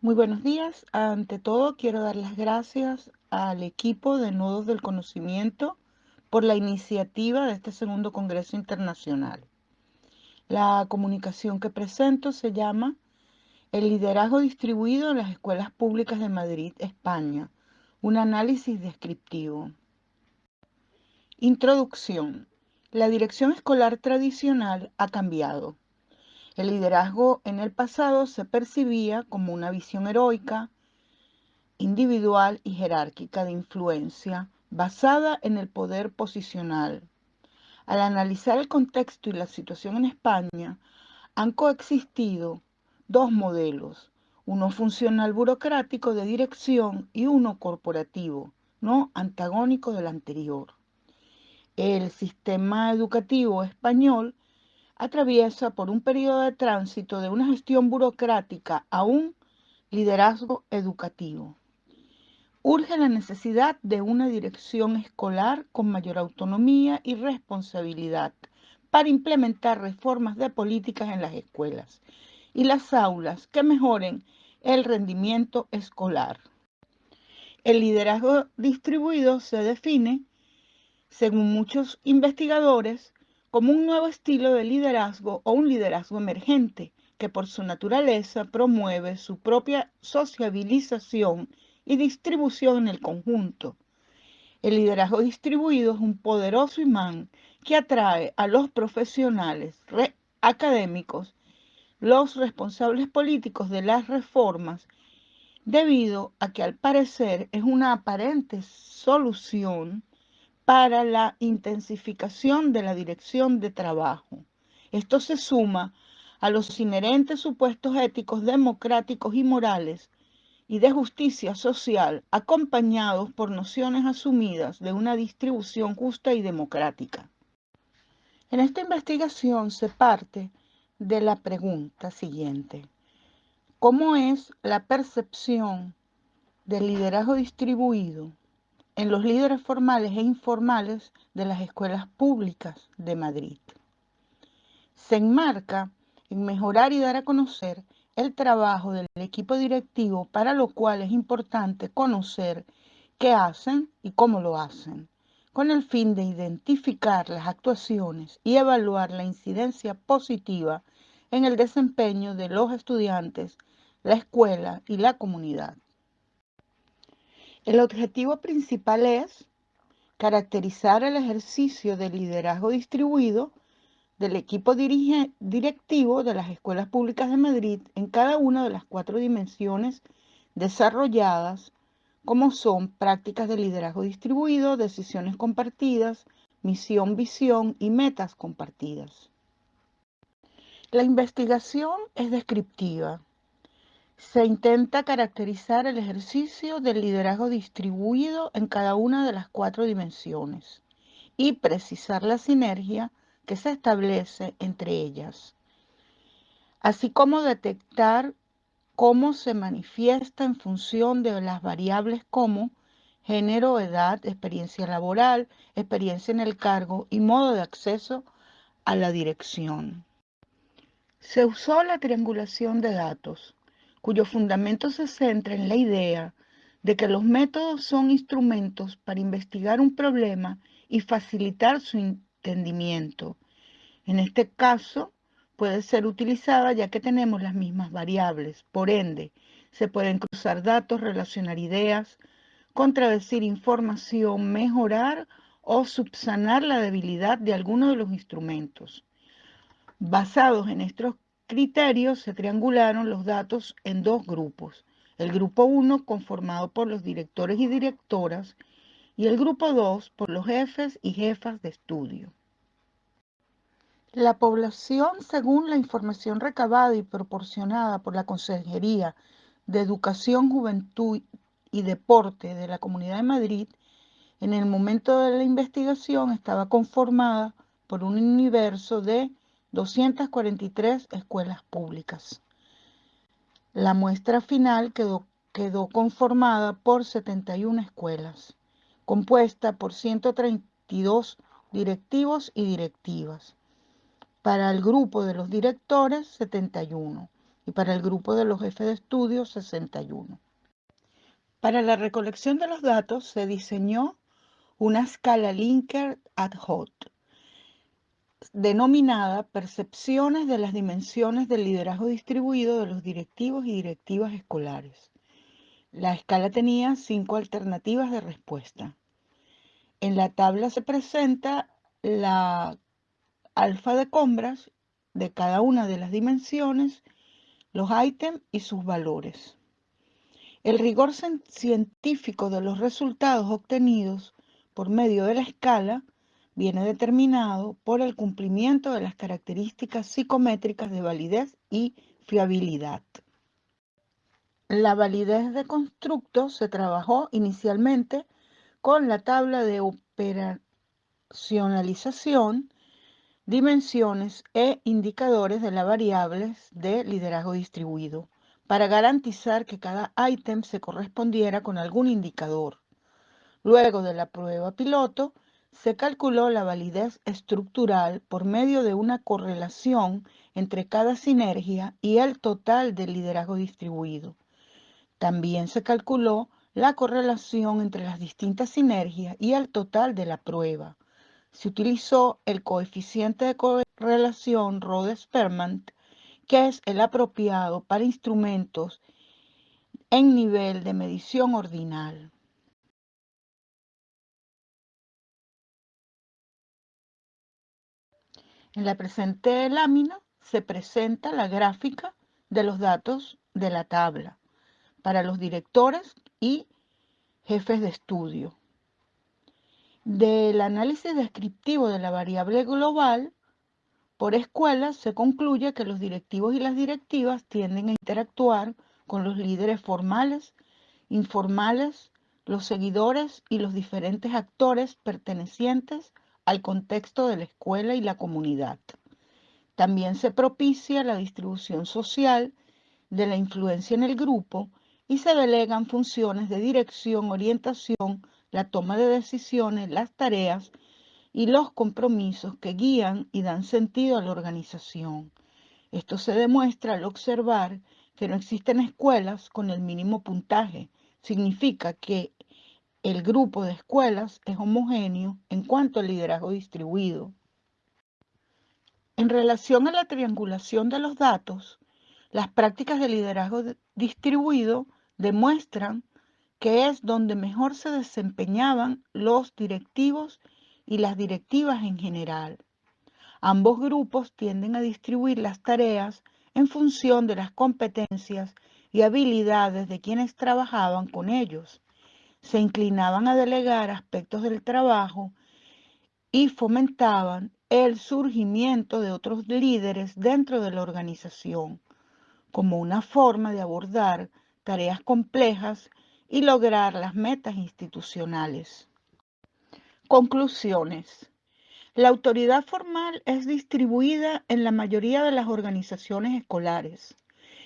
Muy buenos días. Ante todo, quiero dar las gracias al equipo de Nodos del Conocimiento por la iniciativa de este segundo Congreso Internacional. La comunicación que presento se llama El liderazgo distribuido en las escuelas públicas de Madrid, España, un análisis descriptivo. Introducción. La dirección escolar tradicional ha cambiado. El liderazgo en el pasado se percibía como una visión heroica, individual y jerárquica de influencia basada en el poder posicional. Al analizar el contexto y la situación en España, han coexistido dos modelos, uno funcional burocrático de dirección y uno corporativo, no antagónico del anterior. El sistema educativo español atraviesa por un periodo de tránsito de una gestión burocrática a un liderazgo educativo. Urge la necesidad de una dirección escolar con mayor autonomía y responsabilidad para implementar reformas de políticas en las escuelas y las aulas que mejoren el rendimiento escolar. El liderazgo distribuido se define según muchos investigadores, como un nuevo estilo de liderazgo o un liderazgo emergente que por su naturaleza promueve su propia sociabilización y distribución en el conjunto. El liderazgo distribuido es un poderoso imán que atrae a los profesionales académicos, los responsables políticos de las reformas, debido a que al parecer es una aparente solución para la intensificación de la dirección de trabajo. Esto se suma a los inherentes supuestos éticos democráticos y morales y de justicia social acompañados por nociones asumidas de una distribución justa y democrática. En esta investigación se parte de la pregunta siguiente. ¿Cómo es la percepción del liderazgo distribuido en los líderes formales e informales de las escuelas públicas de Madrid. Se enmarca en mejorar y dar a conocer el trabajo del equipo directivo, para lo cual es importante conocer qué hacen y cómo lo hacen, con el fin de identificar las actuaciones y evaluar la incidencia positiva en el desempeño de los estudiantes, la escuela y la comunidad. El objetivo principal es caracterizar el ejercicio del liderazgo distribuido del equipo directivo de las escuelas públicas de Madrid en cada una de las cuatro dimensiones desarrolladas, como son prácticas de liderazgo distribuido, decisiones compartidas, misión, visión y metas compartidas. La investigación es descriptiva se intenta caracterizar el ejercicio del liderazgo distribuido en cada una de las cuatro dimensiones y precisar la sinergia que se establece entre ellas, así como detectar cómo se manifiesta en función de las variables como género, edad, experiencia laboral, experiencia en el cargo y modo de acceso a la dirección. Se usó la triangulación de datos cuyo fundamento se centra en la idea de que los métodos son instrumentos para investigar un problema y facilitar su entendimiento. En este caso, puede ser utilizada ya que tenemos las mismas variables. Por ende, se pueden cruzar datos, relacionar ideas, contradecir información, mejorar o subsanar la debilidad de alguno de los instrumentos. Basados en estos criterios se triangularon los datos en dos grupos. El grupo 1 conformado por los directores y directoras y el grupo 2 por los jefes y jefas de estudio. La población, según la información recabada y proporcionada por la Consejería de Educación, Juventud y Deporte de la Comunidad de Madrid, en el momento de la investigación estaba conformada por un universo de 243 escuelas públicas. La muestra final quedó, conformada por 71 escuelas, compuesta por 132 directivos y directivas. Para el grupo de los directores, 71. y para el grupo de los jefes de estudio 61. Para la recolección de los datos se diseñó una escala Linker ad hoc, denominada Percepciones de las dimensiones del liderazgo distribuido de los directivos y directivas escolares. La escala tenía cinco alternativas de respuesta. En la tabla se presenta la alfa de compras de cada una de las dimensiones, los ítems y sus valores. El rigor científico de los resultados obtenidos por medio de la escala viene determinado por el cumplimiento de las características psicométricas de validez y fiabilidad. La validez de constructo se trabajó inicialmente con la tabla de operacionalización, dimensiones e indicadores de las variables de liderazgo distribuido para garantizar que cada ítem se correspondiera con algún indicador. Luego de la prueba piloto, se calculó la validez estructural por medio de una correlación entre cada sinergia y el total del liderazgo distribuido. También se calculó la correlación entre las distintas sinergias y el total de la prueba. Se utilizó el coeficiente de correlación Rhodes-Sperman, que es el apropiado para instrumentos en nivel de medición ordinal. En la presente lámina se presenta la gráfica de los datos de la tabla para los directores y jefes de estudio. Del análisis descriptivo de la variable global por escuela se concluye que los directivos y las directivas tienden a interactuar con los líderes formales, informales, los seguidores y los diferentes actores pertenecientes al contexto de la escuela y la comunidad. También se propicia la distribución social de la influencia en el grupo y se delegan funciones de dirección, orientación, la toma de decisiones, las tareas y los compromisos que guían y dan sentido a la organización. Esto se demuestra al observar que no existen escuelas con el mínimo puntaje. Significa que el grupo de escuelas es homogéneo en cuanto al liderazgo distribuido. En relación a la triangulación de los datos, las prácticas de liderazgo distribuido demuestran que es donde mejor se desempeñaban los directivos y las directivas en general. Ambos grupos tienden a distribuir las tareas en función de las competencias y habilidades de quienes trabajaban con ellos se inclinaban a delegar aspectos del trabajo y fomentaban el surgimiento de otros líderes dentro de la organización, como una forma de abordar tareas complejas y lograr las metas institucionales. Conclusiones. La autoridad formal es distribuida en la mayoría de las organizaciones escolares.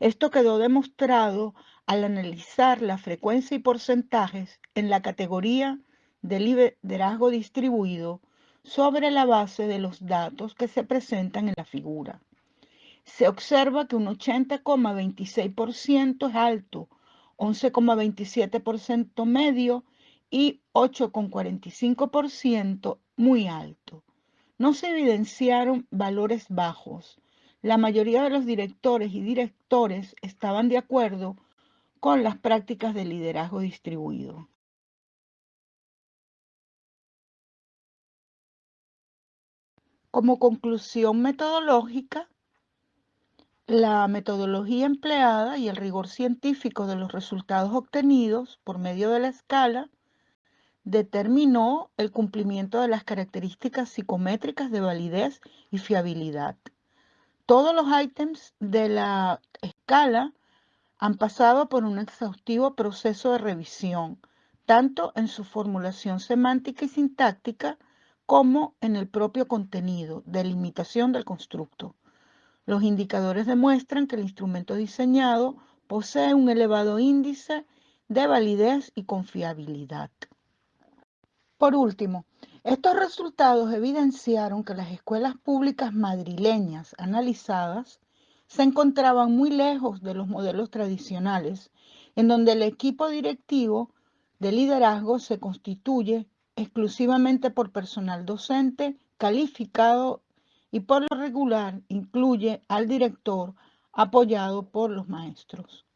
Esto quedó demostrado al analizar la frecuencia y porcentajes en la categoría de liderazgo distribuido sobre la base de los datos que se presentan en la figura. Se observa que un 80,26% es alto, 11,27% medio y 8,45% muy alto. No se evidenciaron valores bajos. La mayoría de los directores y directores estaban de acuerdo con las prácticas de liderazgo distribuido. Como conclusión metodológica, la metodología empleada y el rigor científico de los resultados obtenidos por medio de la escala determinó el cumplimiento de las características psicométricas de validez y fiabilidad. Todos los ítems de la escala han pasado por un exhaustivo proceso de revisión, tanto en su formulación semántica y sintáctica como en el propio contenido, delimitación del constructo. Los indicadores demuestran que el instrumento diseñado posee un elevado índice de validez y confiabilidad. Por último, estos resultados evidenciaron que las escuelas públicas madrileñas analizadas se encontraban muy lejos de los modelos tradicionales, en donde el equipo directivo de liderazgo se constituye exclusivamente por personal docente calificado y por lo regular incluye al director apoyado por los maestros.